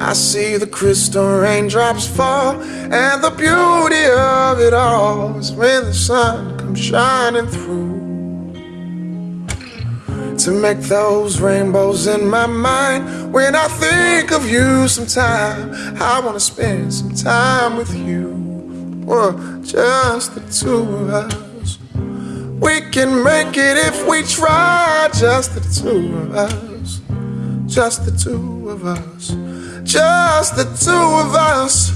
I see the crystal raindrops fall, and the beauty of it all is when the sun comes shining through. To make those rainbows in my mind, when I think of you sometime, I wanna spend some time with you. Well, just the two of us. We can make it if we try, just the two of us. Just the two of us. Just the two of us.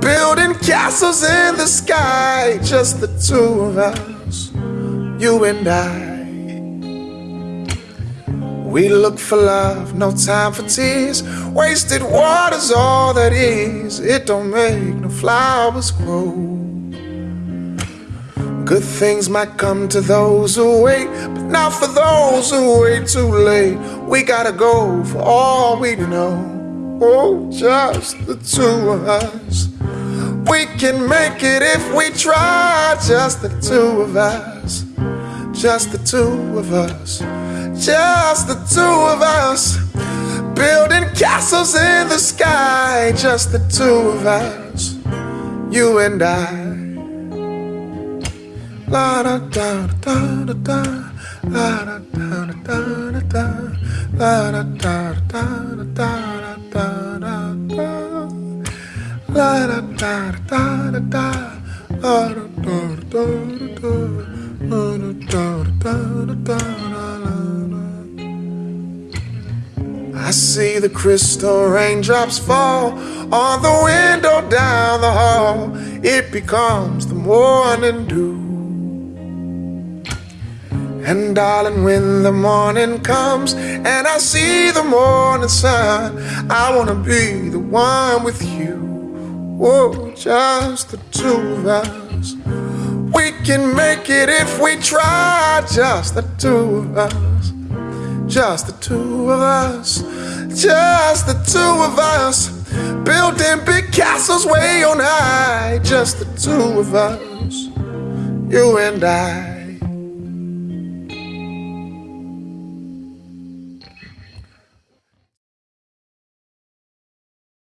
Building castles in the sky. Just the two of us. You and I. We look for love, no time for tears. Wasted water's all that is. It don't make no flowers grow. Good things might come to those who wait, but not for those who wait too late. We gotta go for all we know. Oh, just the two of us. We can make it if we try. Just the two of us. Just the two of us. Just the two of us. Building castles in the sky. Just the two of us. You and I. La da da da da da. La da da da da da. La da da da da da da da da. La da da da da da. La da da da da da. La da da da da da. I see the crystal raindrops fall on the window down the hall. It becomes the morning dew. And darling, when the morning comes and I see the morning sun, I wanna be the one with you. Oh, just the two of us. We can make it if we try, just the two of us. Just the two of us. Just the two of us. Building big castles way on high. Just the two of us. You and I.